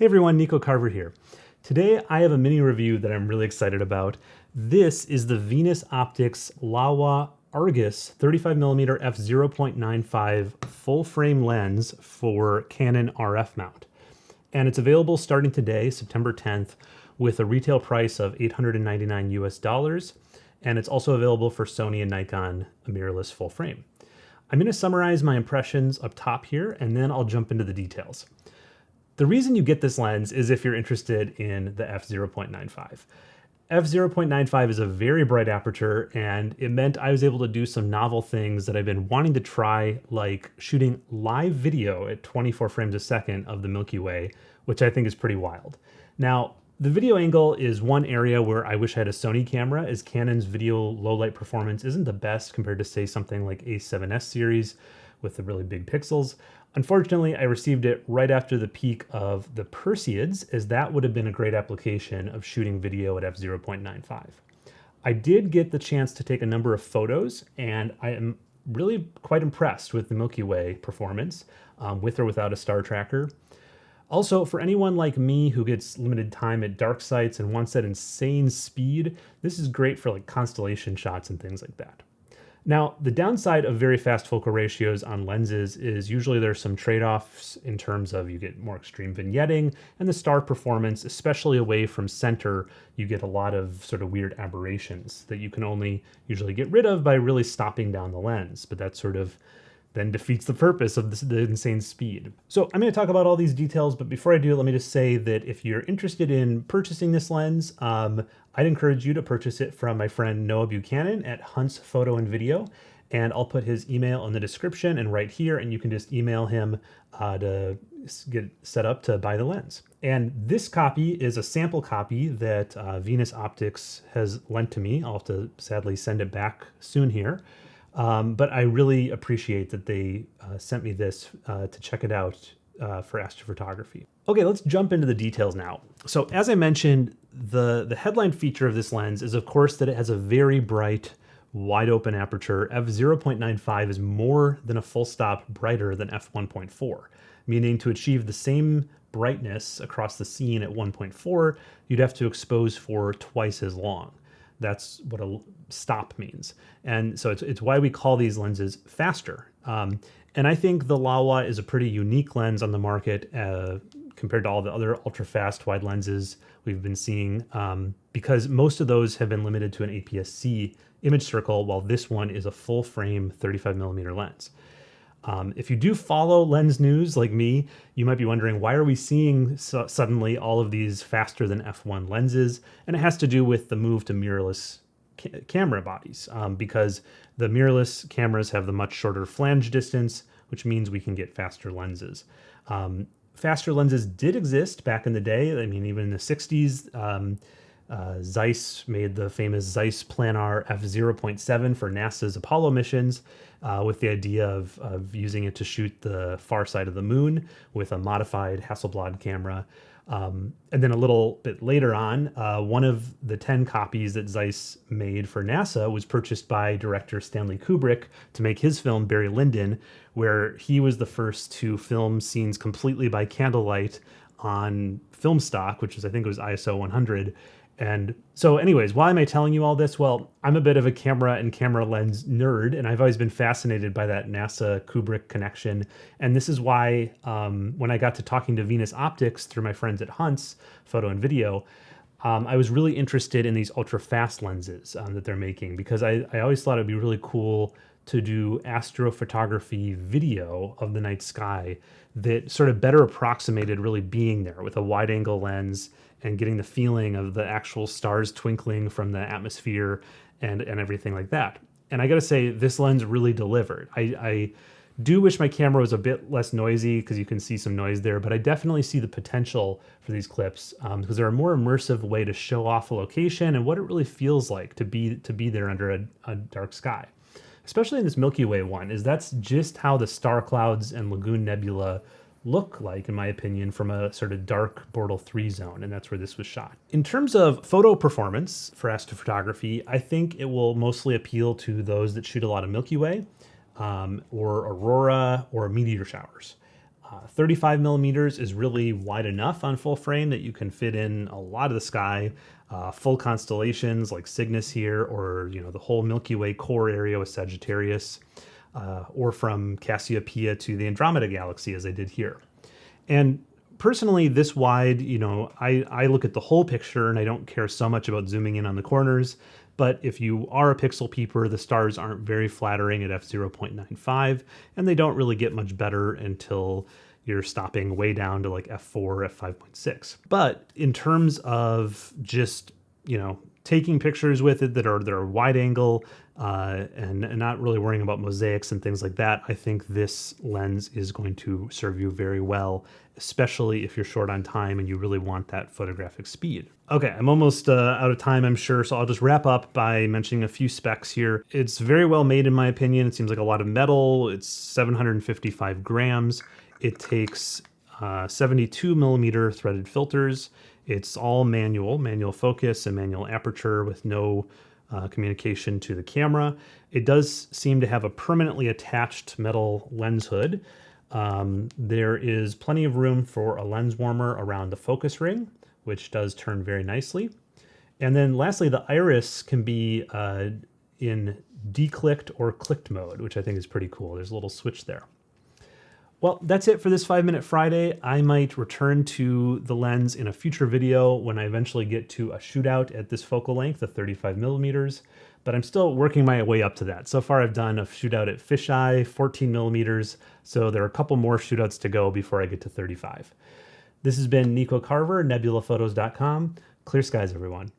Hey everyone, Nico Carver here. Today I have a mini review that I'm really excited about. This is the Venus Optics Laowa Argus 35mm f0.95 full frame lens for Canon RF mount. And it's available starting today, September 10th, with a retail price of 899 US dollars. And it's also available for Sony and Nikon mirrorless full frame. I'm going to summarize my impressions up top here, and then I'll jump into the details. The reason you get this lens is if you're interested in the f0.95. f0.95 is a very bright aperture and it meant I was able to do some novel things that I've been wanting to try like shooting live video at 24 frames a second of the Milky Way, which I think is pretty wild. Now, the video angle is one area where I wish I had a Sony camera as Canon's video low light performance isn't the best compared to say something like A7S series with the really big pixels. Unfortunately, I received it right after the peak of the Perseids, as that would have been a great application of shooting video at f0.95. I did get the chance to take a number of photos, and I am really quite impressed with the Milky Way performance, um, with or without a star tracker. Also, for anyone like me who gets limited time at dark sites and wants that insane speed, this is great for like constellation shots and things like that. Now, the downside of very fast focal ratios on lenses is usually there's some trade-offs in terms of you get more extreme vignetting and the star performance, especially away from center, you get a lot of sort of weird aberrations that you can only usually get rid of by really stopping down the lens. But that's sort of then defeats the purpose of this, the insane speed. So I'm going to talk about all these details, but before I do, let me just say that if you're interested in purchasing this lens, um, I'd encourage you to purchase it from my friend Noah Buchanan at Hunts Photo and Video, and I'll put his email in the description and right here, and you can just email him uh, to get set up to buy the lens. And this copy is a sample copy that uh, Venus Optics has lent to me. I'll have to sadly send it back soon here. Um, but I really appreciate that they uh, sent me this uh, to check it out uh, for astrophotography. Okay, let's jump into the details now. So as I mentioned, the, the headline feature of this lens is of course that it has a very bright, wide open aperture. f0.95 is more than a full stop brighter than f1.4, meaning to achieve the same brightness across the scene at 1.4, you'd have to expose for twice as long. That's what a stop means. And so it's, it's why we call these lenses faster. Um, and I think the Laowa is a pretty unique lens on the market uh, compared to all the other ultra fast wide lenses we've been seeing um, because most of those have been limited to an APS-C image circle while this one is a full frame 35 millimeter lens. Um, if you do follow lens news like me, you might be wondering why are we seeing so suddenly all of these faster than f1 lenses? And it has to do with the move to mirrorless ca camera bodies um, because the mirrorless cameras have the much shorter flange distance, which means we can get faster lenses. Um, faster lenses did exist back in the day. I mean, even in the 60s, um, uh, Zeiss made the famous Zeiss Planar f0.7 for NASA's Apollo missions uh, with the idea of, of using it to shoot the far side of the moon with a modified Hasselblad camera. Um, and then a little bit later on, uh, one of the 10 copies that Zeiss made for NASA was purchased by director Stanley Kubrick to make his film Barry Lyndon, where he was the first to film scenes completely by candlelight on film stock, which is I think it was ISO 100, and so anyways, why am I telling you all this? Well, I'm a bit of a camera and camera lens nerd, and I've always been fascinated by that NASA Kubrick connection. And this is why um, when I got to talking to Venus Optics through my friends at Hunts, photo and video, um, I was really interested in these ultra fast lenses um, that they're making because I, I always thought it'd be really cool to do astrophotography video of the night sky that sort of better approximated really being there with a wide angle lens and getting the feeling of the actual stars twinkling from the atmosphere and, and everything like that. And I gotta say, this lens really delivered. I, I do wish my camera was a bit less noisy because you can see some noise there, but I definitely see the potential for these clips um, because they're a more immersive way to show off a location and what it really feels like to be to be there under a, a dark sky especially in this Milky Way one, is that's just how the star clouds and Lagoon Nebula look like, in my opinion, from a sort of dark Bortle 3 zone, and that's where this was shot. In terms of photo performance for astrophotography, I think it will mostly appeal to those that shoot a lot of Milky Way um, or aurora or meteor showers. Uh, 35 millimeters is really wide enough on full frame that you can fit in a lot of the sky, uh, full constellations like Cygnus here, or you know the whole Milky Way core area with Sagittarius, uh, or from Cassiopeia to the Andromeda Galaxy as I did here. And personally, this wide, you know, I, I look at the whole picture and I don't care so much about zooming in on the corners. But if you are a pixel peeper, the stars aren't very flattering at f0.95, and they don't really get much better until you're stopping way down to like f4, f5.6. But in terms of just, you know, taking pictures with it that are that are wide angle uh, and, and not really worrying about mosaics and things like that, I think this lens is going to serve you very well, especially if you're short on time and you really want that photographic speed. Okay, I'm almost uh, out of time, I'm sure, so I'll just wrap up by mentioning a few specs here. It's very well made, in my opinion. It seems like a lot of metal. It's 755 grams. It takes uh, 72 millimeter threaded filters. It's all manual, manual focus and manual aperture with no uh, communication to the camera. It does seem to have a permanently attached metal lens hood. Um, there is plenty of room for a lens warmer around the focus ring, which does turn very nicely. And then lastly, the iris can be uh, in declicked or clicked mode, which I think is pretty cool. There's a little switch there. Well, that's it for this 5 Minute Friday. I might return to the lens in a future video when I eventually get to a shootout at this focal length of 35 millimeters, but I'm still working my way up to that. So far I've done a shootout at fisheye, 14 millimeters, so there are a couple more shootouts to go before I get to 35. This has been Nico Carver, nebulaphotos.com. Clear skies, everyone.